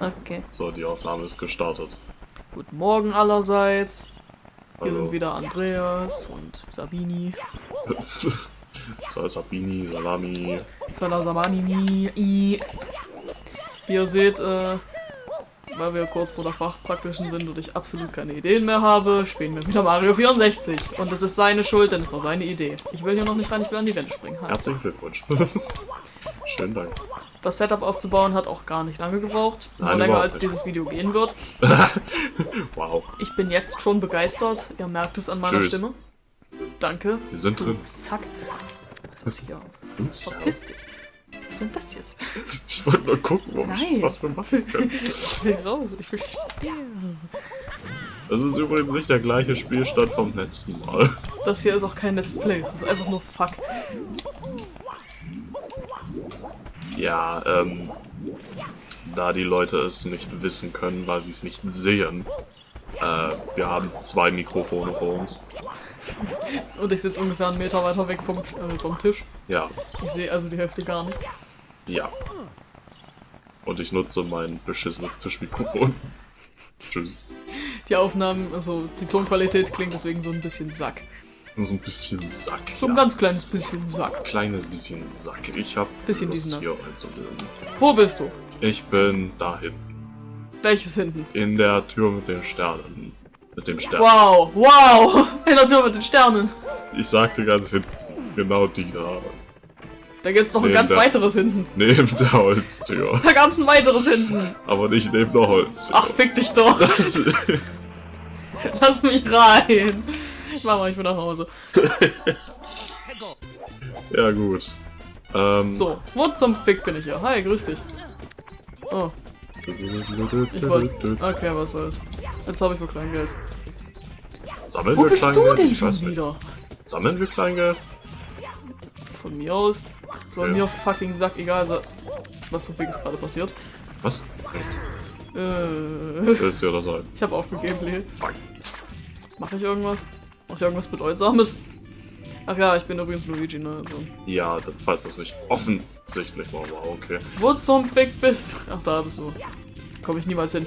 Okay. So, die Aufnahme ist gestartet. Guten Morgen allerseits. Hier Hallo. sind wieder Andreas und Sabini. so, Sabini, Salami. Salasamani. Wie ihr seht, äh, weil wir kurz vor der Fachpraktischen sind und ich absolut keine Ideen mehr habe, spielen wir wieder Mario 64. Und es ist seine Schuld, denn es war seine Idee. Ich will hier noch nicht rein, ich will an die Wände springen. Hi. Herzlichen Glückwunsch. Schönen Dank. Das Setup aufzubauen hat auch gar nicht lange gebraucht. Nur Nein, länger als nicht. dieses Video gehen wird. Wow, Ich bin jetzt schon begeistert. Ihr merkt es an meiner Tschüss. Stimme. Danke. wir sind Du drin. Sack. Was ist hier? Ups. Verpiss dich. Was sind das jetzt? Ich wollte nur gucken, ob ich, was wir machen können. Ich will raus. Ich sterben. Das ist übrigens nicht der gleiche Spielstand vom letzten Mal. Das hier ist auch kein Let's Play. Es ist einfach nur Fuck. Ja, ähm, da die Leute es nicht wissen können, weil sie es nicht sehen. Äh, wir haben zwei Mikrofone vor uns. Und ich sitze ungefähr einen Meter weiter weg vom, äh, vom Tisch. Ja, Ich sehe also die Hälfte gar nicht. ja. Und ich nutze mein beschissenes Tischmikrofon. Tschüss. Die Aufnahmen, also die Tonqualität klingt deswegen so ein bisschen Sack. So ein bisschen Sack. So ein ja. ganz kleines bisschen Sack. kleines bisschen Sack. Ich hab Bisschen diesen hier Satz. einzuleben. Wo bist du? Ich bin da hinten. Welches hinten? In der Tür mit den Sternen. Mit dem Stern. Wow, wow! In der Tür mit den Sternen. Ich sagte ganz hinten. Genau die da. Da gibt's noch ein Nee, ganz da- weiteres hinten. Neben der Holztür. Da gab's ein weiteres hinten. Aber nicht neben der Holztür. Ach, fick dich doch. Das, Lass mich rein. Ich mach mal, ich bin nach Hause. ja gut. Ähm, So, wo zum Fick bin ich hier? Hi, grüß dich. Oh, ich wollte. Okay, was soll's. Jetzt habe ich wohl Kleingeld. Sammeln Wo wir bist du Kleingeld? denn Ich schon wieder? Sammeln wir Kleingeld? Von mir aus soll Ja. mir fucking Sack egal sein. Was zum Fick ist gerade passiert? Was? Nichts. Äh, Willst du oder sein? ich habe aufgegeben, Lee. Fuck. Mach ich irgendwas? Mach ich irgendwas Bedeutsames? Ach ja, ich bin übrigens Luigi, ne? Also. Ja, falls das nicht offensichtlich war, wow, okay. Wo zum Fick bist du? Ach, da bist du. Komme ich niemals hin.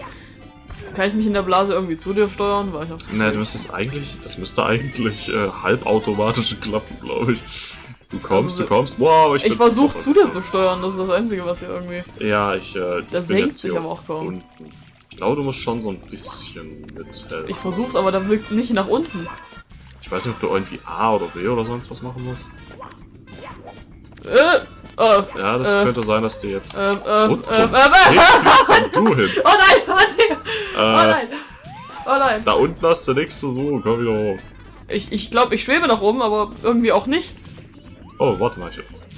Kann ich mich in der Blase irgendwie zu dir steuern? Weil ich hab's Ne, du müsstest eigentlich, das müsste eigentlich äh, halbautomatisch klappen, glaube ich. Du kommst, Also, du kommst, wow, ich Ich versuche zu dir zu steuern, das ist das Einzige, was hier irgendwie. Ja, ich, äh, ich Der bin senkt sich aber auch kaum. unten. Ich glaube, du musst schon so ein bisschen mithelfen. Ich versuch's, aber da wirkt nicht nach unten. Ich weiß nicht, ob du irgendwie A oder B oder sonst was machen musst. Äh, äh, Ja, das Äh. könnte sein, dass dir jetzt... äh, äh, Wo äh, zum äh, äh, bist denn du hin? Oh nein, warte! Oh Äh, nein! Oh nein! da unten hast du nichts zu suchen, komm wieder hoch. Ich, ich glaube, ich schwebe nach oben, aber irgendwie auch nicht. Oh, warte mal,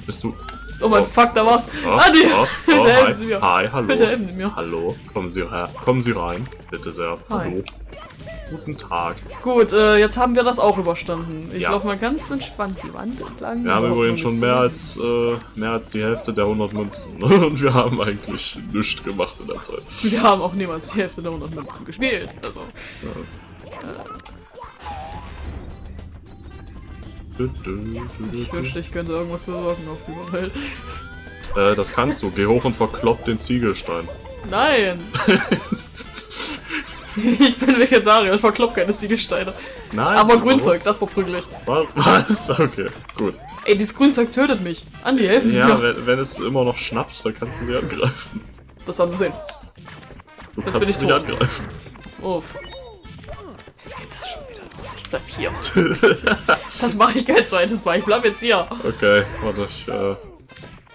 bist du... Oh mein Oh. Fuck, da war's. Oh, Adi! oh, Bitte oh, helfen hi, Sie mir. Hi, hallo. Bitte helfen Sie mir. Hallo, kommen Sie her. Kommen Sie rein, bitte sehr. Hi. Hallo. Guten Tag. Gut, äh, jetzt haben wir das auch überstanden. Ich Ja. laufe mal ganz entspannt die Wand entlang. Wir haben übrigens schon mehr als, äh, mehr als die Hälfte der 100 Münzen. Und wir haben eigentlich nichts gemacht in der Zeit. Wir haben auch niemals die Hälfte der 100 Münzen gespielt. Also, ich wünschte, ich könnte irgendwas bewirken auf dieser Welt. Äh, das kannst du. Geh hoch und verklopp den Ziegelstein. Nein! ich bin Vegetarier, ich verklopp keine Ziegelsteine. Nein. Aber? Grünzeug, das verprügel ich. Was? Okay, gut. Ey, dieses Grünzeug tötet mich. Andi, helfen Sie Ja, mir. wenn, wenn es immer noch schnappt, dann kannst du die angreifen. Das haben wir sehen. Du Jetzt kannst bin ich nicht tot. angreifen. Oh. Jetzt geht das schon bleib hier. Das mache ich kein zweites Mal. Ich bleib jetzt hier. Okay, warte, ich, äh...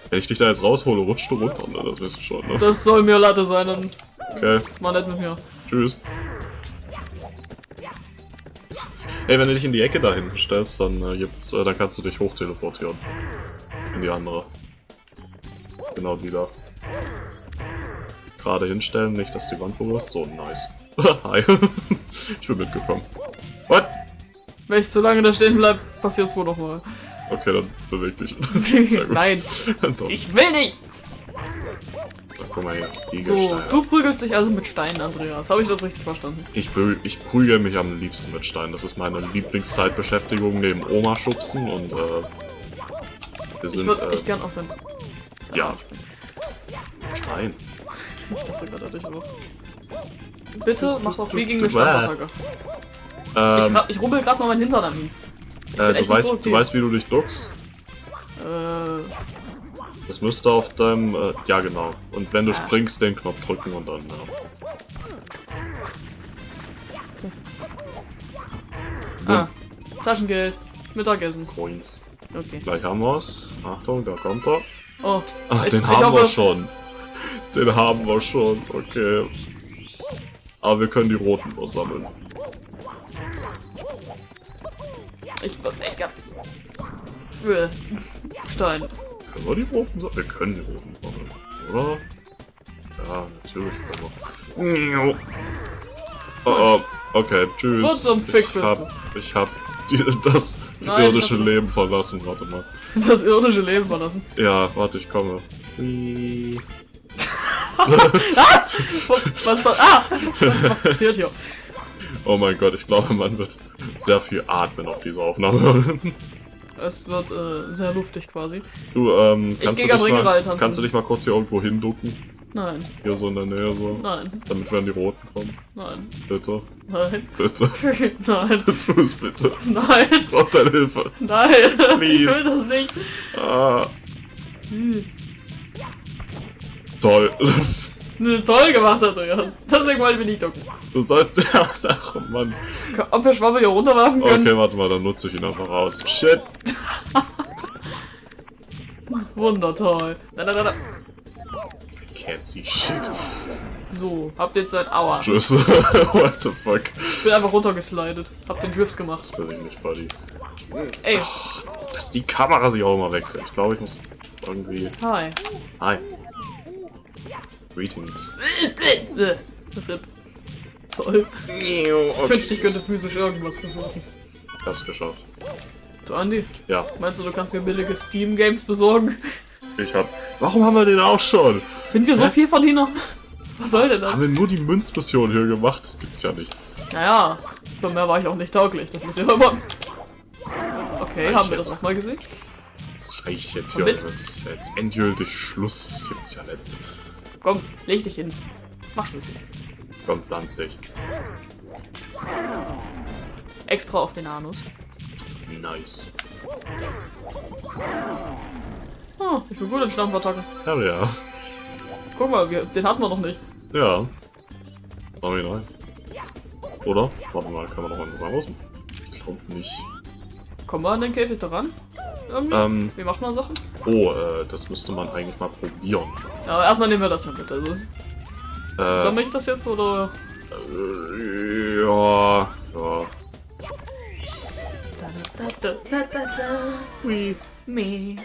Wenn ich dich da jetzt raushole, rutschst du runter, ne? Das wirst du schon, ne? Das soll mir Latte sein, dann Okay, mal nett mit mir. tschüss. Ey, wenn du dich in die Ecke da hinten stellst, dann äh, gibt's, äh, dann kannst du dich hoch teleportieren. In die andere. Genau die da. Gerade hinstellen, nicht, dass die Wand berührst. So, nice. Hi. ich bin mitgekommen. What? Wenn ich zu lange da stehen bleib, passiert's wohl noch mal. Okay, dann beweg dich. Nein, ich will nicht. So, guck mal hier. So, du prügelst dich also mit Steinen, Andreas. Habe ich das richtig verstanden? Ich, prü ich prügel mich am liebsten mit Steinen. Das ist meine Lieblingszeitbeschäftigung neben Oma schubsen und äh, wir Ich sind würde äh, echt gern auf sein... ja Stein. Ich dachte gerade an dich auch. Bitte mach doch wie gegen eine Standattacke. Ich, Ähm, ra- ich rubbel gerade mal meinen Hintern an äh, du, weißt, du weißt, wie du dich duckst? Äh, Das müsste auf deinem. Äh, ja, genau. Und wenn du Ah. springst, den Knopf drücken und dann. Ja. ah, Taschengeld. Mittagessen. Coins. Okay. Gleich haben wir's. Achtung, da kommt er. Oh, Ach, Ich- den ich haben hoffe- wir schon. Den haben wir schon, okay. Aber wir können die roten nur sammeln. Ich gern. Äh, Stein. Können wir die roten sammeln? Wir können die roten sammeln, oder? Ja, natürlich können wir. Oh, oh, okay, tschüss. Wo zum Fick ich hab, ich hab die, das Nein, irdische hab- Leben verlassen, warte mal. Das irdische Leben verlassen. Ja, warte, ich komme. Hui. Was, was, ah! Was, was passiert hier? Oh mein Gott, ich glaube, man wird sehr viel atmen auf dieser Aufnahme. Es wird äh, sehr luftig quasi. Du, ähm, Ich kannst, du dich mal, kannst du dich mal kurz hier irgendwo hinducken? Nein, Hier so in der Nähe so. nein, Damit wir an die Roten kommen. nein, Bitte, nein, bitte. nein, Tu es bitte. nein, Ich brauch deine Hilfe. nein. Ich Please. will das nicht. Ah, Hm. toll. Toll gemacht hat er ja. Deswegen wollen wir nicht ducken. Du sollst ja. Ach Mann. Ob wir Schwabbel hier runterwerfen können? Okay, warte mal, dann nutze ich ihn einfach aus. Shit. Wundertoll. Nein, nein, nein, nein. Can't see shit. So, habt jetzt seit Aua. Tschüss. What the fuck? Ich bin einfach runtergeslidet. Hab den Drift gemacht. Das will ich nicht, Buddy. Ey, Dass die Kamera sich auch immer wechselt. Ich glaube, ich muss irgendwie. hi. Hi. Greetings. Rip. Toll. Ich wünschte, ich könnte physisch irgendwas bewirken. Ich hab's geschafft. Du, Andi, Ja, meinst du, du kannst mir billige Steam-Games besorgen? ich hab. Warum haben wir den auch schon? Sind wir so Hä? viel Verdiener? Was soll denn das? Haben wir nur die Münzmission hier gemacht? Das gibt's ja nicht. Naja, für mehr war ich auch nicht tauglich. Das muss ja immer. Okay, Reicht haben wir das nochmal gesehen? Das reicht jetzt hier. Das ist jetzt endgültig Schluss. Das gibt's ja nicht. Komm, leg dich hin. Mach Schluss jetzt. Komm, pflanz dich. Extra auf den Anus. Nice. Oh, ich bin gut in Stampfattacken. Hell ja. Guck mal, wir, den hatten wir noch nicht. Ja. Schau mich rein. Oder? Warte mal, kann man noch was anderes machen? Ich glaube nicht. Kommen wir an den Käfig daran? Irgendwie? Ähm, Wie macht man Sachen? oh, äh, das müsste man eigentlich mal probieren. Ja, aber erstmal nehmen wir das hier mit. Also, Äh, sammle ich das jetzt oder? äh, ja, ja. We, me.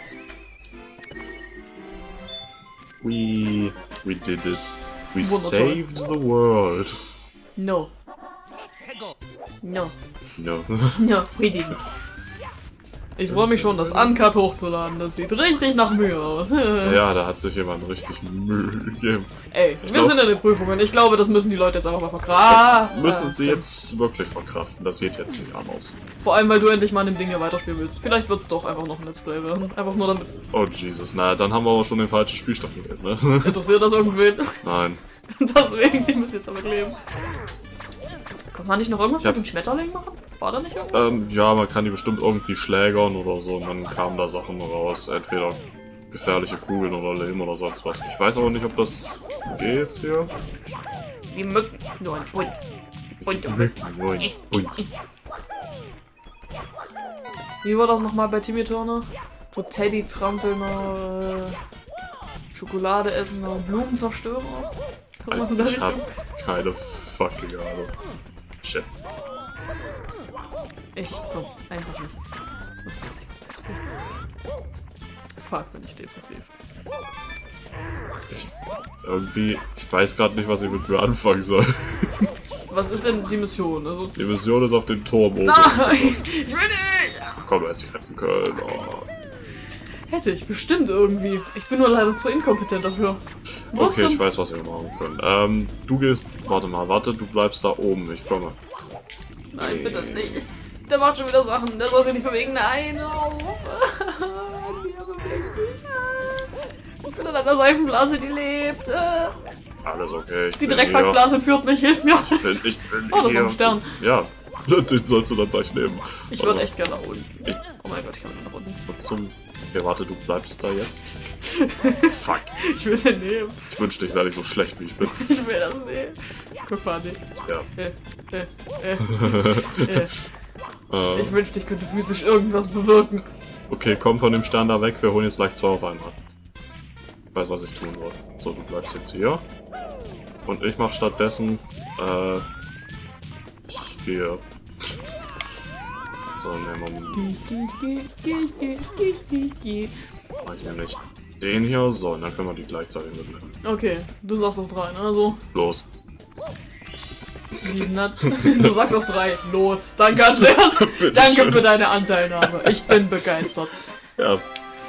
We, we did it. We Wundertoll. saved the world. No. No. No. No, we didn't. Ich freue mich schon, das Uncut hochzuladen. Das sieht richtig nach Mühe aus. ja, da hat sich jemand richtig Mühe gegeben. Ey, wir glaub- sind in den Prüfungen. Ich glaube, das müssen die Leute jetzt einfach mal Das verkraften. müssen sie jetzt wirklich verkraften. Das sieht jetzt nicht anders. Vor allem, weil du endlich mal an dem Ding hier weiterspielen willst. Vielleicht wird's doch einfach noch ein Let's Play werden. Einfach nur damit. Oh Jesus, na, dann haben wir aber schon den falschen Spielstand gewählt, ne? Interessiert das irgendwen? Nein. Deswegen, die müssen jetzt damit leben. Kann man nicht noch irgendwas Ich hab- mit dem Schmetterling machen? War da nicht irgendwas? Ähm, ja, man kann die bestimmt irgendwie schlägern oder so und dann kamen da Sachen raus. Entweder gefährliche Kugeln oder Lehm oder sonst was. Ich weiß aber nicht, ob das geht hier. Wie Mücken. Nur ein Bund. Bund und Mücken. Moin. Und. Wie war das nochmal bei Timmy Turner? Du Teddy trampelnder, äh, Schokolade essender, Blumenzerstörer? Irgendwas in der Ich hab Richtung? keine fucking Ahnung. Shit. Ich komm, einfach nicht. Was ist das? Fuck, bin ich depressiv. Ich, irgendwie, ich weiß gerade nicht, was ich mit mir anfangen soll. Was ist denn die Mission? Also. Die Mission ist auf den Turm oben. Nein! Ich will nicht! Komm, er ist retten können. Oh. Hätte ich bestimmt irgendwie. Ich bin nur leider zu inkompetent dafür. Wo Okay, ich weiß, was wir machen können. Ähm, du gehst. Warte mal, warte, du bleibst da oben. Ich komme. Nein, bitte nicht. Der macht schon wieder Sachen. Der soll sich nicht bewegen. Nein, auf. Wie er bewegt sich. Ich bin in einer Seifenblase, die lebt. Äh, Alles okay. Die Drecksackblase führt mich, hilf mir. Ich bin, ich bin Oh, das ist ein Stern. Ja, den sollst du dann gleich nehmen. Ich würde echt gerne nach unten. Ich- Oh mein Gott, ich kann nach unten. Zum... Okay, warte, du bleibst da jetzt. Fuck. Ich will den nehmen. Ich wünschte, ich wäre nicht so schlecht, wie ich bin. Ich will das nehmen. Guck mal, nee. Ja. Äh, äh, äh, äh. Äh, Ich wünschte, ich könnte physisch irgendwas bewirken. okay, komm von dem Stern da weg. Wir holen jetzt gleich zwei auf einmal. Ich weiß, was ich tun soll. So, du bleibst jetzt hier. Und ich mach stattdessen... Äh... Ich gehe... So, nehmen wir mach ich nämlich den hier. So, und dann können wir die gleichzeitig mitnehmen. Okay, du sagst auf drei, ne? Also, Los. diesen Nuts. Du sagst auf drei. Los. Danke, Andreas. Danke schön. für deine Anteilnahme. Ich bin begeistert. Ja,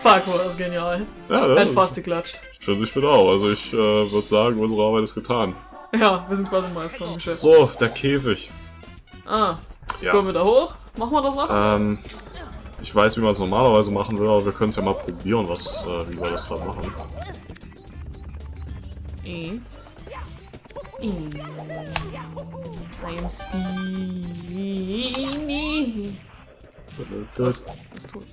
Fuck, war das genial. ja, Hat ja fast geklatscht. finde ich wieder auch. Also ich äh, würde sagen, unsere Arbeit ist getan. Ja, wir sind quasi Meister im Geschäft. So, der Käfig. Ah, Ja. kommen wir da hoch? Machen wir das auch? Ähm, ich weiß, wie man es normalerweise machen will, aber wir können es ja mal probieren, was, äh, wie wir das da machen. E. E. I am Steenie. Was? Was tut?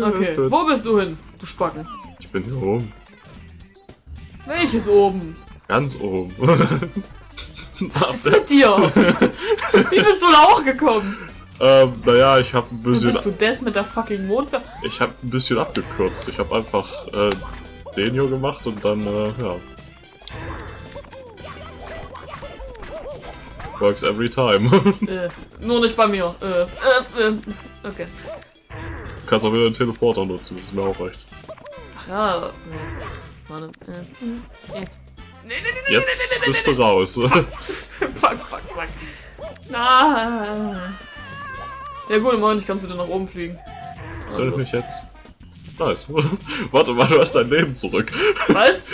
Okay, wo bist du hin, du Spacken? Ich bin hier oben. Welches oben? Ganz oben. Was ist mit dir? Wie bist du da hochgekommen? Ähm, naja, ich habe ein bisschen, bist du das mit der fucking Mondwehr? ich habe ein bisschen abgekürzt. Ich habe einfach äh, den hier gemacht und dann, äh, ja. Works every time. Äh, nur nicht bei mir. Äh, äh, äh, okay. Du kannst auch wieder den Teleporter nutzen, das ist mir auch recht. Ach ja, warte. Äh, äh. Nee, nee, nee, Jetzt bist du raus. Fuck, fuck, fuck. Na. Ja gut, im Moment kannst du dann nach oben fliegen. Soll ich mich jetzt? Nice. Warte mal, du hast dein Leben zurück. Was?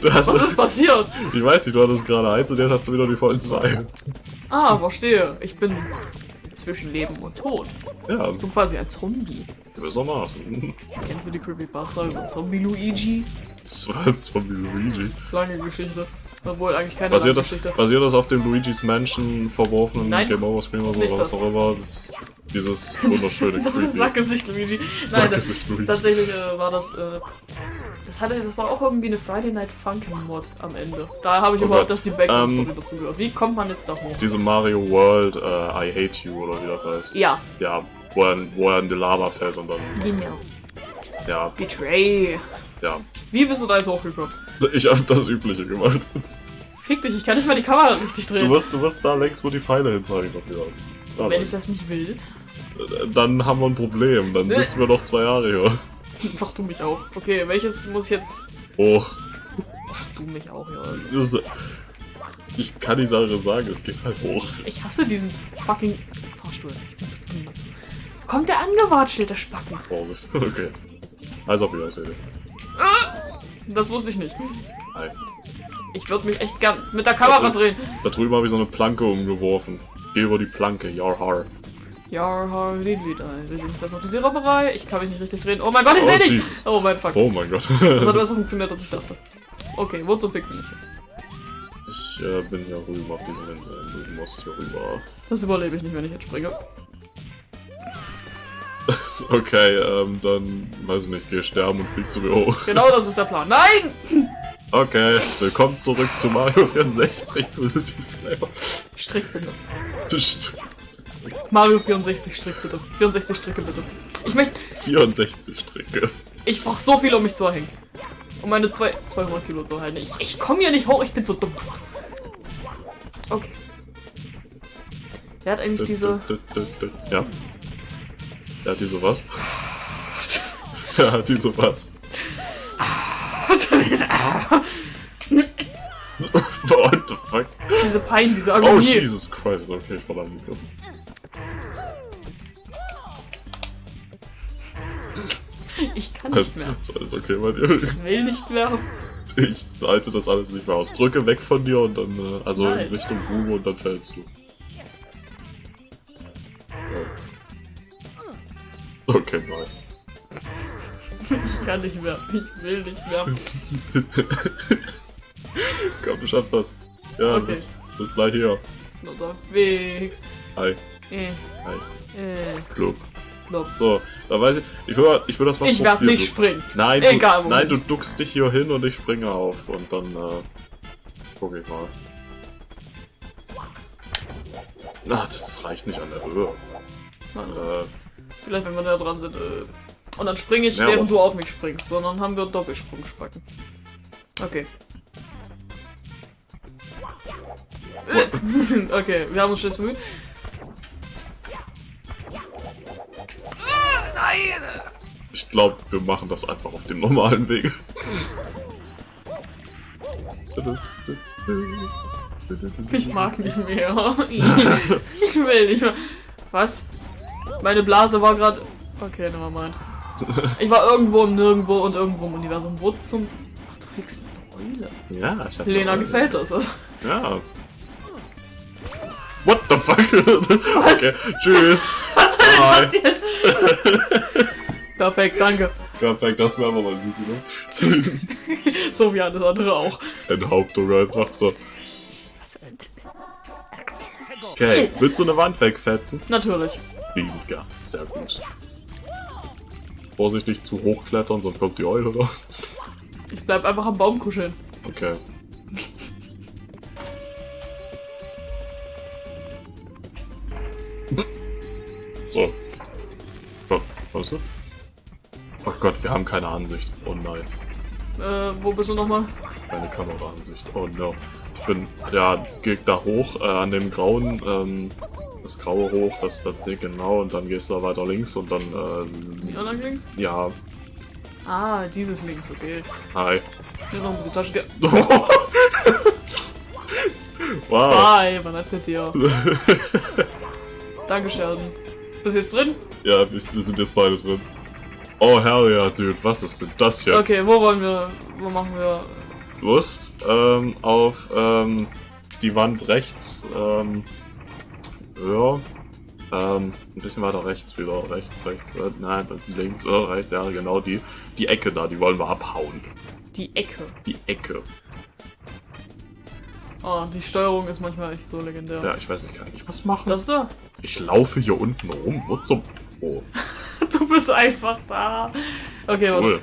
Du hast, Was ist passiert? ich weiß nicht, du hattest gerade eins und jetzt hast du wieder die vollen zwei. Ah, verstehe. Ich bin zwischen Leben und Tod. Ja, Ich bin quasi ein Zombie. gewissermaßen. Kennst du die Creepypasta über Zombie Luigi? Das war Zombie Luigi. Lange Geschichte. Obwohl eigentlich keine Basiert das, Geschichte. basiert das auf dem Luigi's Mansion verworfenen Nein. Game Over Screen oder was auch immer? Das, dieses wunderschöne Das ist Sackgesicht Luigi. Nein, das, Luigi. tatsächlich äh, war das. Äh, das hatte, das war auch irgendwie eine Friday Night Funkin' Mod am Ende. Da habe ich Oh überhaupt das die Background Story Ähm, dazu gehört. Wie kommt man jetzt da hoch? Diese Mario World, äh, I Hate You oder wie das heißt. Ja, Ja, wo er, wo er in die Lava fällt und dann, genau. ja, Betray. ja. Wie bist du da jetzt hochgekommen? Ich habe das Übliche gemacht. Fick dich, ich kann nicht mal die Kamera richtig Du drehen. musst, du musst da längs, wo die Pfeile hin zeigen, sag wieder. Da Wenn ich das nicht will, Dann haben wir ein Problem. Dann sitzen wir noch zwei Jahre hier. mach du mich auch. Okay, welches muss jetzt. Hoch. Mach du mich auch, ja. Also. Ich kann die Sache sagen, es geht halt hoch. Ich hasse diesen fucking Fahrstuhl. Ich muss. Kommt der angewatschelt, der Spacken? Vorsicht. Okay. Also auf Wiedersehen. Das wusste ich nicht. Hi. Ich würde mich echt gern mit der Kamera drehen. Da drüben habe ich so eine Planke umgeworfen. Geh über die Planke, your har. Ja, Lidli, da. Wir sind fest auf die Zero-Bereich. Ich kann mich nicht richtig drehen. Oh mein Gott, ich Oh, sehe dich! Oh mein Fuck. Oh mein Gott. Das hat besser funktioniert, als ich dachte. Okay, wo zum Fick bin ich? Ich äh, bin hier rüben auf diesen Inseln. Du musst hier rüber. Das überlebe ich nicht, wenn ich jetzt springe. okay, ähm, dann, weiß ich nicht, geh sterben und flieg zu mir hoch. Genau das ist der Plan. Nein! Okay, willkommen zurück zu Mario 64. Strick bitte. Tsch, Mario 64 Strick bitte. 64 Stricke bitte. Ich möchte. 64 Stricke. Ich brauch so viel, um mich zu erhängen. Um meine zwei, 200 Kilo zu halten. Ich, ich komme hier nicht hoch, ich bin so dumm. Okay. Wer hat eigentlich diese. Ja. Er hat diese was? Er hat diese was? What the fuck? diese Pein, diese Oh, Agonie. Jesus Christ, okay, ich verdammt. ich kann nicht mehr. ist alles okay bei dir? Ich will nicht mehr. Ich halte das alles nicht mehr aus. Drücke weg von dir und dann, äh, also Nein. in Richtung Ruhe und dann fällst du. Oh. Okay, nein. Ich kann nicht mehr. Ich will nicht mehr. Komm, du schaffst das. Ja, Okay. bist, bist gleich hier. Unterwegs. Hi, Äh, hi, äh, Club. Lob. So, da weiß ich, ich will, ich will das mal Ich werde nicht springen. Nein, Egal, du, nein, du duckst dich hier hin und ich springe auf und dann, äh, guck ich mal. Na, das reicht nicht an der Höhe. Äh, Vielleicht, wenn wir da dran sind. Äh. Und dann springe ich, während aber- du auf mich springst. Sondern haben wir Doppelsprungspacken. Okay. Äh. okay, wir haben uns stets bemüht. ich glaube, wir machen das einfach auf dem normalen Weg. Ich mag nicht mehr. ich will nicht mehr. Was? Meine Blase war gerade. Okay, nevermind. Ich war irgendwo im Nirgendwo und irgendwo im Universum. Wo zum. Ach, du fliegst Eule. Ja, ich hab Lena gefällt das. Ja. What the fuck? Was? Okay, tschüss. Was ist denn passiert? Perfekt, danke. Perfekt, das wäre aber mal super, ne? So wie alles andere auch. Enthauptung einfach so. Okay, willst du eine Wand wegfetzen? Natürlich. Liebend gern, sehr gut. Vorsicht nicht zu hoch klettern, sonst kommt die Eule raus. Ich bleib einfach am Baum kuscheln. Okay. So. Oh, weißt du? Oh Gott, wir haben keine Ansicht. Oh nein, Äh, wo bist du nochmal? keine Kameraansicht. Oh no. Ich bin, ja, geh da hoch, äh, an dem grauen, ähm, das graue hoch, das, das Ding genau, und dann gehst du da weiter links und dann, ähm, anderen links? ja, Ah, dieses links, okay. hi. Hier noch ein bisschen Tasche. wow. Bye, war nett mit dir. Danke, Sheldon. Bist du jetzt drin? Ja, wir, wir sind jetzt beide drin. Oh hell ja, Dude, was ist denn das jetzt? Okay, wo wollen wir. Wo machen wir. Lust ähm, auf ähm, die Wand rechts. Ähm, ja. Ähm, ein bisschen weiter rechts wieder. Rechts, rechts, äh, nein, links, oder rechts, ja, genau die. Die Ecke da, die wollen wir abhauen. Die Ecke. Die Ecke. Oh, die Steuerung ist manchmal echt so legendär. Ja, ich weiß nicht, kann ich was machen? Das da? Ich laufe hier unten rum. Wo zum. Oh, Du bist einfach da. Okay, cool.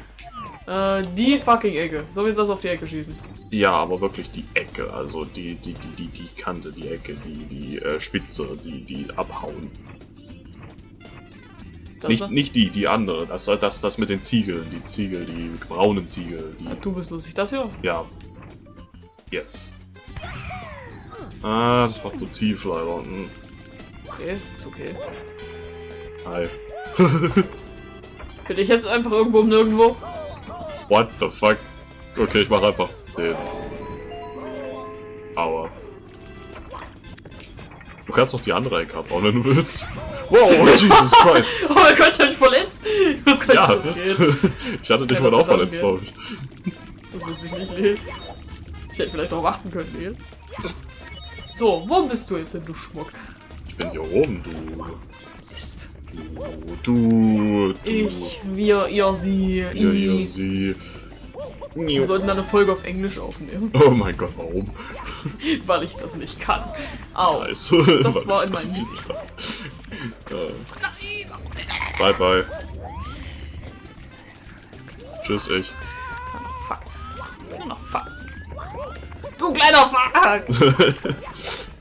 warte. Äh, die fucking Ecke. Sollen wir jetzt das auf die Ecke schießen? Ja, aber wirklich die Ecke, also die, die, die, die, die Kante, die Ecke, die, die äh, Spitze, die, die abhauen. Das Nicht, da? nicht die, die andere. Das, das, das mit den Ziegeln, die Ziegel, die braunen Ziegel. Ja, Die, du bist lustig. Das hier? ja. Yes. Ah, das war zu tief leider. Hm. Okay, ist okay. Hi. Könnte ich jetzt einfach irgendwo um nirgendwo? What the fuck? Okay, ich mach einfach den. Aua. Du kannst noch die andere Ecke abbauen, wenn du willst. Wow, Jesus Christ. Oh mein Gott, ich hab mich verletzt. Ich muss gleich Ja, losgehen. ich hatte dich Ja, mal auch verletzt, glaube ich. Das wusste ich nicht, Leel. Ich hätte vielleicht darauf achten können, Leel. So, wo bist du jetzt denn, du Schmuck? Ich bin hier oben, du. Du. Du. Ich, wir, ihr, sie, Ihr, ihr, sie. Wir sollten eine Folge auf Englisch aufnehmen, Oh mein Gott, warum? weil ich das nicht kann. Au. Nice. Das war in meinem Gesicht. Bye bye. Tschüss, ich. Fuck. Fuck. Du kleiner Fuck!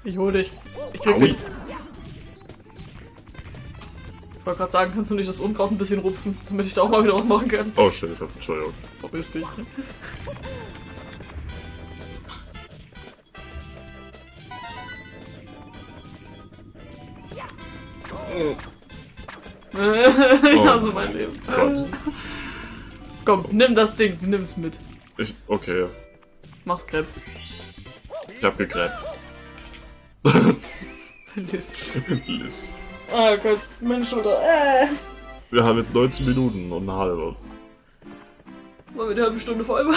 Ich hol dich. Ich krieg dich. Ich wollte gerade sagen, kannst du nicht das Unkraut ein bisschen rupfen, damit ich da auch mal wieder was machen kann? Oh shit, ich hab Entschuldigung. Verpiss dich. ja, so mein Leben. Oh Gott. Komm, nimm das Ding, nimm's mit. Ich, okay, Mach's Crepe. ich hab gegräbt. Liz. Liz. Oh Gott, meine Schulter. Äh. Wir haben jetzt 19 Minuten und eine halbe. Wollen wir die halbe Stunde voll machen?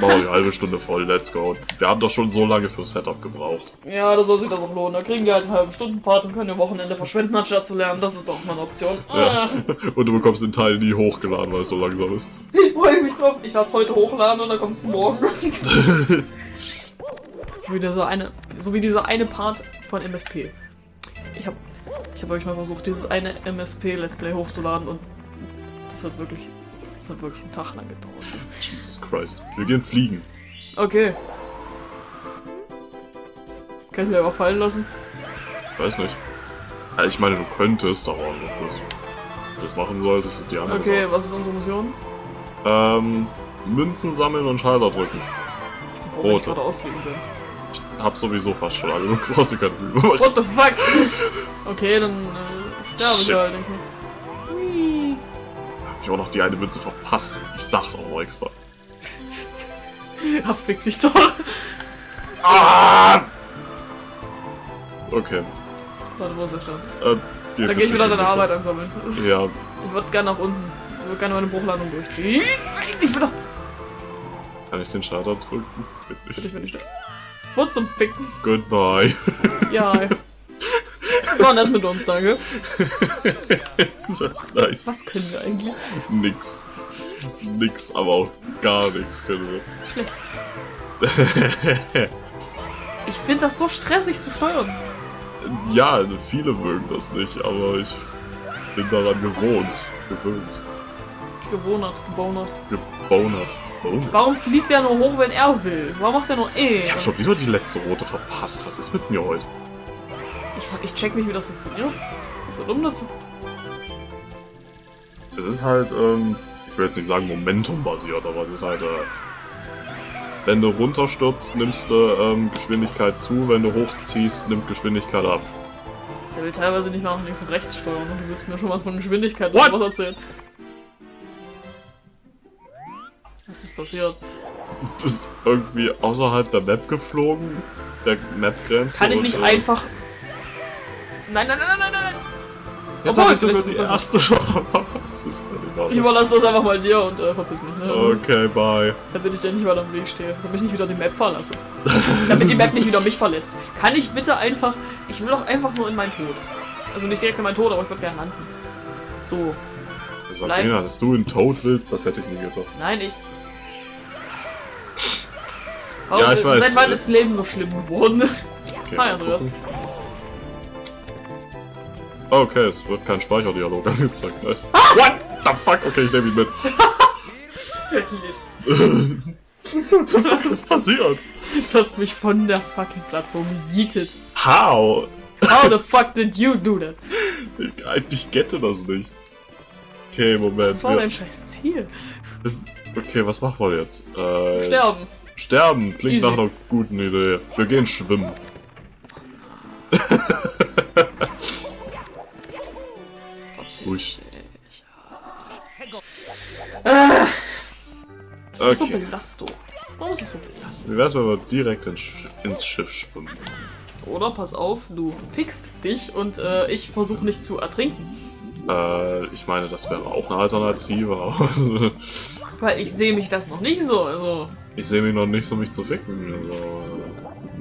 Machen wir die halbe Stunde voll, let's go. Wir haben doch schon so lange für Setup gebraucht. Ja, da soll sich das auch lohnen. Da kriegen wir halt einen halben Stundenpart und können am Wochenende verschwenden, anstatt zu lernen. Das ist doch mal eine Option. Ja. Ah, Und du bekommst den Teil nie hochgeladen, weil es so langsam ist. ich freue mich drauf. Ich werde es heute hochladen und dann kommt es morgen. So wie dieser eine, so wie dieser eine Part von MSP. Ich habe ich hab euch mal versucht, dieses eine MSP Let's Play hochzuladen und das hat wirklich, das hat wirklich einen Tag lang gedauert. Jesus Christ. Wir gehen fliegen. Okay. Kann ich mir aber fallen lassen? Weiß nicht. Ja, ich meine, du könntest, aber ob du das machen solltest, ist die andere Okay, Sache. was ist unsere Mission? Ähm, Münzen sammeln und Schalter drücken. Ich Rote. gerade ausfliegen bin. Ich hab sowieso fast schon alle, Mühe machen. What the fuck? Okay, dann äh, sterbe ich Shit. halt, denke ich. Ich auch noch die eine Münze verpasst. Ich sag's auch noch extra. Ach, fick dich doch. Ah! Okay. Warte, wo ist der Stern? Äh, geh Da bitte, gehe ich wieder geh deine. Arbeit ansammeln. Ja, Ich würde gerne nach unten. Ich würde gerne meine Bruchlandung durchziehen. Ich will doch. kann ich den Schalter drücken? Bitte, Bitte ich nicht. nicht. Wo zum Ficken? Goodbye. Ja. War nett mit uns, danke. das ist nice. Was können wir eigentlich? Nix. Nix, aber auch gar nichts können Schlecht. wir. Ich finde das so stressig zu steuern. ja, viele mögen das nicht, aber ich bin daran gewohnt. Gewöhnt. Gewohnert, gebonert. Gebonert. Oh. Warum fliegt der nur hoch, wenn er will? Warum macht er nur eh? Ich hab schon wieder die letzte rote verpasst. Was ist mit mir heute? Ich, check nicht, wie das funktioniert. So dumm dazu? Es ist halt, ähm, ich will jetzt nicht sagen Momentum-basiert, aber es ist halt, äh, wenn du runterstürzt, nimmst du ähm, Geschwindigkeit zu, wenn du hochziehst, nimmt Geschwindigkeit ab. Der will teilweise nicht mal nach links und rechts steuern und du willst mir schon was von Geschwindigkeit What? oder was erzählen. Was ist passiert? Du bist irgendwie außerhalb der Map geflogen, der Map-Grenze. Kann ich und, nicht äh, einfach. Nein, nein, nein, nein, nein, nein! Jetzt Obwohl, hab ich sogar die erste kann ich überlasse das einfach mal dir und äh, verpiss mich, ne? Also, Okay, bye. Damit ich dir nicht weiter im Weg stehe. Damit ich nicht wieder die Map verlasse. Damit die Map nicht wieder mich verlässt. Kann ich bitte einfach. Ich will doch einfach nur in meinen Tod. Also nicht direkt in meinen Tod, aber ich würde gerne landen. So. Sabrina, dass du in Toad willst, das hätte ich nie gedacht. Nein, ich. Ja, ich weiß. Seit wann ist Leben so schlimm geworden? Okay, Hi, mal Andreas. gucken. Okay, es wird kein Speicherdialog angezeigt. Nice. What the fuck? Okay, ich nehme ihn mit. Was ist passiert? Du hast mich von der fucking Plattform gejietet. How? How the fuck did you do that? Ich, eigentlich gette das nicht. Okay, Moment. Was war wir- dein scheiß Ziel? Okay, was machen wir jetzt? Äh, Sterben. Sterben klingt Easy. nach einer guten Idee. Wir gehen schwimmen. Usch. Ah, das ist so Okay. Belastung. Warum ist es so belastend? Wie wär's, wenn wir direkt ins, Sch ins Schiff schwimmen? Oder pass auf, du fixt dich und äh, ich versuche nicht zu ertrinken. Äh, ich meine, das wäre auch eine Alternative, Weil ich sehe mich das noch nicht so. Also, ich sehe mich noch nicht so, mich zu ficken. Also,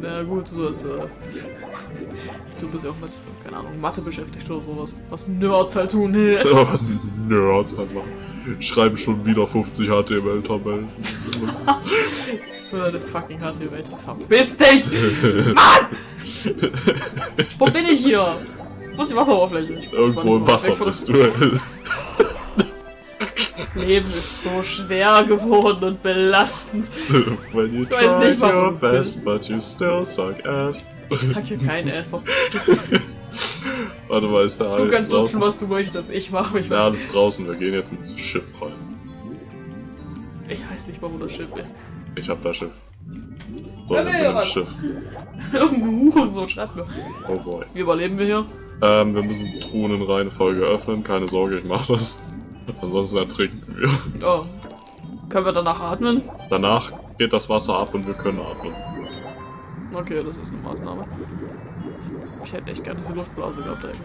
na gut, so als. Äh, du bist ja auch mit, keine Ahnung, Mathe beschäftigt oder sowas. Was Nerds halt tun. aber was Nerds einfach. Schreiben schon wieder 50 HTML-Tabellen. Für deine fucking HTML. Verpiss dich! Mann! Wo bin ich hier? Wo ist die Wasseroberfläche? Irgendwo im Wasser bist du. Das Leben ist so schwer geworden und belastend. When you Ich weiß nicht, warum best, but you still suck ass. Ich sag hier keinen Ass, verpiss dich. Warte mal, ist da Du alles kannst draußen? nutzen, was du möchtest. Ich mach mich. Ja, alles draußen. Wir gehen jetzt ins Schiff rein. Ich weiß nicht mal, wo das Schiff ist. Ich hab das Schiff. So, wir sind im? Schiff. Irgendein Hurensohn schreibt mir. Oh boy. Wie überleben wir hier? Ähm, wir müssen die Truhen in Reihenfolge öffnen. Keine Sorge, ich mach das. Ansonsten ertrinken wir. Oh. Können wir danach atmen? Danach geht das Wasser ab und wir können atmen. Okay, das ist eine Maßnahme. Ich hätte echt gerne diese Luftblase gehabt eigentlich.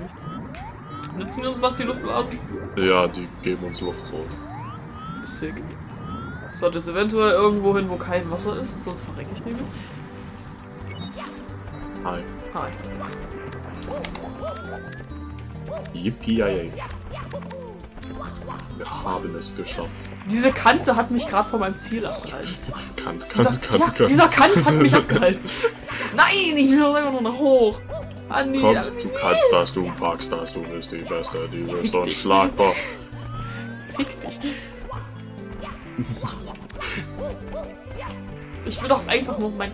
Nützen uns was, die Luftblasen? Ja, die geben uns Luft zurück. Sick. Sollte es eventuell irgendwo hin, wo kein Wasser ist, sonst verrecke ich nämlich. Hi. Hi. Yippie Wir haben es geschafft. Diese Kante hat mich gerade von meinem Ziel abgehalten. Kant, Dieser, Kant, Kant, ja, Kant. dieser Kant hat mich abgehalten. Nein, ich will einfach nur nach hoch. Andi, Kommst, du kannst das, du packst das, du bist die Beste, die bist unschlagbar. Fick dich. Ich will doch einfach nur mein.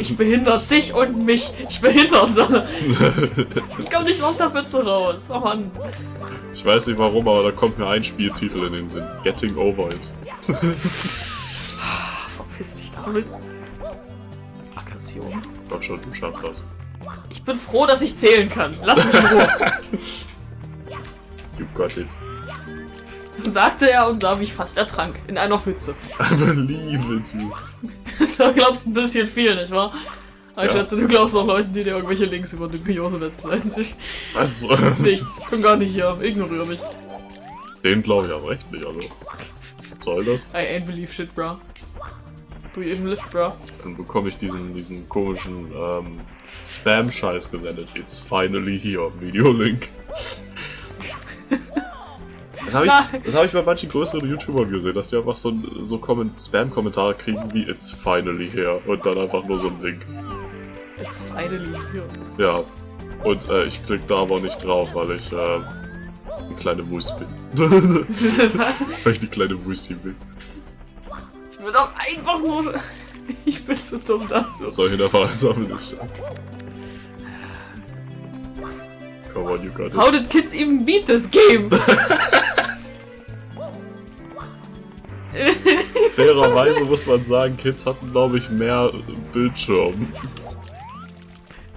Ich behindere dich und mich. Ich behindere uns alle. Ich komm nicht aus der Pfütze raus. Oh Mann. Ich weiß nicht warum, aber da kommt mir ein Spieltitel in den Sinn. Getting Over It. Verpiss dich damit. Aggression. Komm schon, du schaffst das. Ich bin froh, dass ich zählen kann. Lass mich in Ruhe. You got it. Sagte er und sah, wie ich fast ertrank. In einer Pfütze. I believe it, you. Du glaubst ein bisschen viel, nicht wahr? Aber ich Ja. schätze, du glaubst auch Leuten, die dir irgendwelche Links über dubiose Webseiten schicken. Was? Nichts. Bin gar nicht hier. Ignoriere mich. Den glaube ich aber echt nicht, also. Was soll das? I ain't believe shit, bro. Do you even live, bro? Dann bekomme ich diesen, diesen komischen ähm, Spam-Scheiß gesendet. It's finally here, Videolink. Das habe ich, das hab ich bei manchen größeren YouTubern gesehen, dass die einfach so, so Spam-Kommentare kriegen wie It's finally here und dann einfach nur so ein Link. It's finally here. Ja. Und äh, ich klicke da aber nicht drauf, weil ich äh, eine kleine Wurst bin. weil ich eine kleine Wursti bin. ich will doch einfach nur... Ich bin zu dumm dazu. Das soll ich in der Vereinsammeln nicht Come on, you got it. How did kids even beat this game? Fairerweise muss man sagen, Kids hatten, glaube ich, mehr Bildschirm.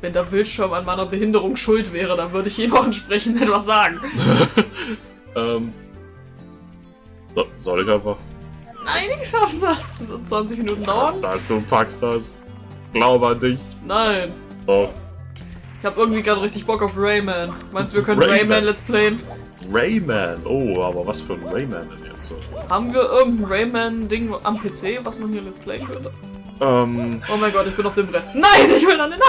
Wenn der Bildschirm an meiner Behinderung schuld wäre, dann würde ich ihm auch entsprechend etwas sagen. ähm. So, soll ich einfach? Nein, ich schaffe das. Das wird 20 Minuten Packst dauern. das, du packst das. Glaube an dich. Nein. Oh. Ich habe irgendwie gerade richtig Bock auf Rayman. Meinst du, wir können Rayman. Rayman, Let's Playen? Rayman. Oh, aber was für ein Rayman denn jetzt? so? Haben wir irgendein Rayman-Ding am PC, was man hier Let's Playen könnte? Ähm, Oh mein Gott, ich bin auf dem Brett. Nein, ich will an den...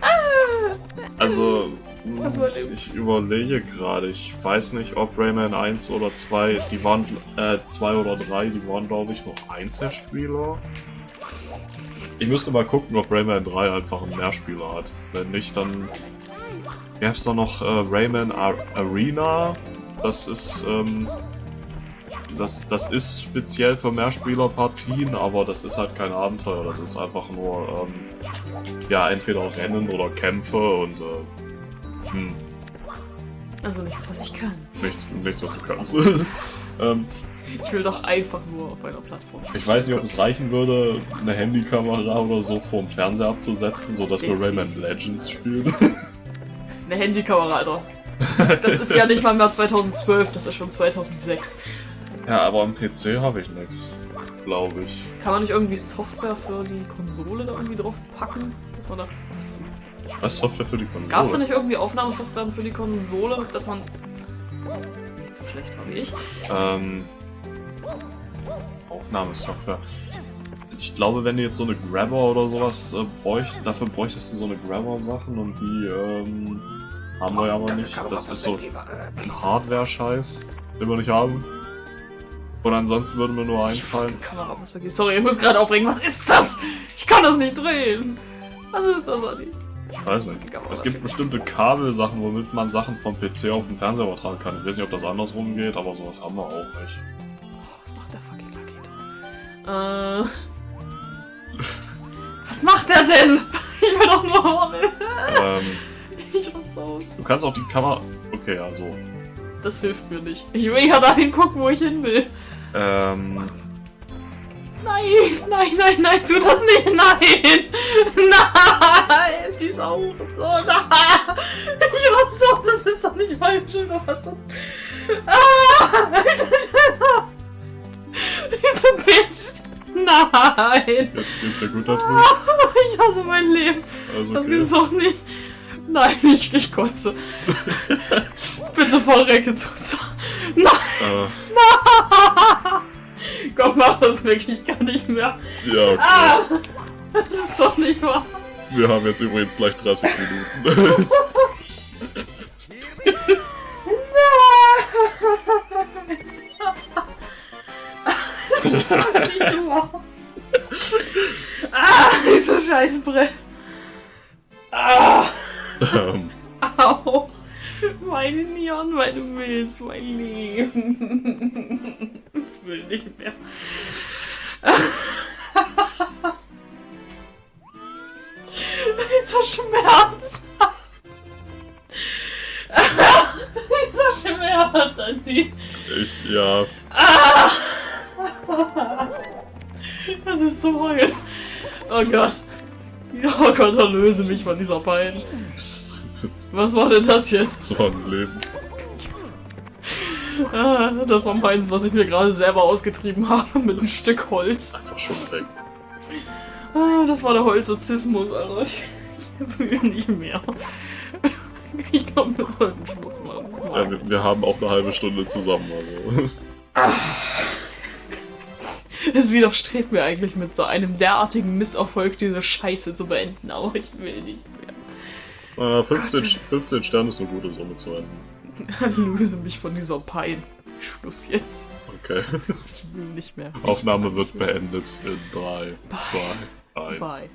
Ah! also. Was soll ich? Überlege gerade. Ich weiß nicht, ob Rayman 1 oder 2, die waren, äh, 2 oder 3, die waren, glaube ich, noch Einzelspieler. Ich müsste mal gucken, ob Rayman 3 einfach einen Mehrspieler hat. Wenn nicht, dann gäb's da noch äh, Rayman Ar Arena. Das ist, ähm, das, das ist speziell für Mehrspielerpartien, aber das ist halt kein Abenteuer. Das ist einfach nur, ähm, ja, entweder Rennen oder Kämpfe und, äh, hm, Also nichts, was ich kann. nichts, nichts was du kannst. ähm, Ich will doch einfach nur auf einer Plattform. ich weiß nicht, ob es reichen würde, eine Handykamera oder so vor dem Fernseher abzusetzen, sodass wir Rayman Legends spielen. Eine Handykamera, Alter. Das ist ja nicht mal mehr 2012, das ist schon 2006. ja, aber am PC habe ich nichts, glaube ich. Kann man nicht irgendwie Software für die Konsole da irgendwie drauf packen? Dass man da. Was, Software für die Konsole? gab's da nicht irgendwie Aufnahmesoftware für die Konsole, dass man. Nicht so schlecht war wie ich. Ähm, Aufnahmesoftware. Ich glaube, wenn du jetzt so eine Grabber oder sowas äh, bräucht, dafür bräuchtest du so eine Grabber-Sachen und die ähm, haben wir ja aber nicht. Das ist so ein Hardware-Scheiß, den wir nicht haben. Und ansonsten würde mir nur einfallen. Sorry, ich muss gerade aufregen. Was ist das? Ich kann das nicht drehen. Was ist das, Adi? Weiß nicht. Es gibt bestimmte Kabelsachen, womit man Sachen vom PC auf den Fernseher übertragen kann. Ich weiß nicht, ob das andersrum geht, aber sowas haben wir auch nicht. Äh. Was macht der denn? Ich will doch nur. ähm, Ich raste aus. du kannst auch die Kamera. Okay, also. Das hilft mir nicht. Ich will ja dahin gucken, wo ich hin will. Ähm, Nein, nein, nein, nein, tu das nicht. Nein. Nein. Die ist auch so. Nein. Ich raste aus. Das ist doch nicht mein Schild. Was das? Ah. Diese Bitch. Nein. jetzt geht's dir gut da drin. Ich hasse mein Leben. Also, Das okay. gibt's doch nicht. Nein, ich, ich kotze. Bitte verrecke zu. Nein, Äh, Gott, mach das wirklich gar nicht mehr. ja, okay. Ah, das ist doch nicht wahr. Wir haben jetzt übrigens gleich 30 Minuten. wahr. Ah, dieses scheiß Brett. Ah, Ähm, au. Meine Neon, weil du willst, mein Leben. Ich will nicht mehr. Dieser Schmerz. Dieser Schmerz an die. ich, ja, Ah! Das ist so heul. Oh Gott. Oh Gott, erlöse mich von dieser Pein. Was war denn das jetzt? das war ein Leben. Ah, das war meins, was ich mir gerade selber ausgetrieben habe mit einem Stück Holz. Einfach schon weg. Ah, das war der Holzozismus, Alter. Ich will nicht mehr. Ich glaube, wir sollten Schluss machen. Ja, wir, wir haben auch eine halbe Stunde zusammen, also. Es widerstrebt mir eigentlich mit so einem derartigen Misserfolg diese Scheiße zu beenden, aber ich will nicht mehr. Äh, 15, 15 Sterne ist eine gute Summe zu enden. Löse mich von dieser Pein. Schluss jetzt. Okay. Ich will nicht mehr. Aufnahme wird beendet in 3, Bye. 2, 1. Bye.